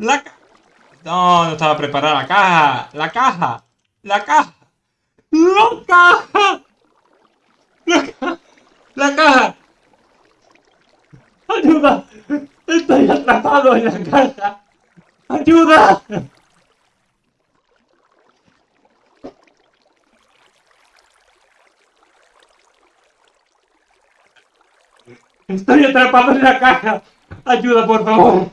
La caja. No, no estaba preparada la caja. La caja. La caja. La caja. La caja. La caja. Ayuda. Estoy atrapado en la caja. Ayuda. Estoy atrapado en la caja. Ayuda, por favor.